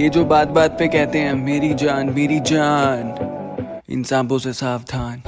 ये जो बात बात पे कहते हैं, मेरी जान मेरी जान। इन सांपों से सावधान।